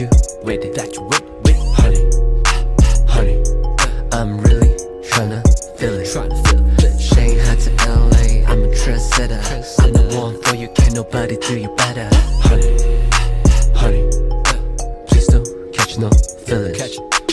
you with it. That you with, with honey. Honey I'm really tryna feel it. Feel Shanghai to LA I'm a trendsetter. I'm the one for you Can't nobody do you better. Honey. Honey Please don't catch no feelings.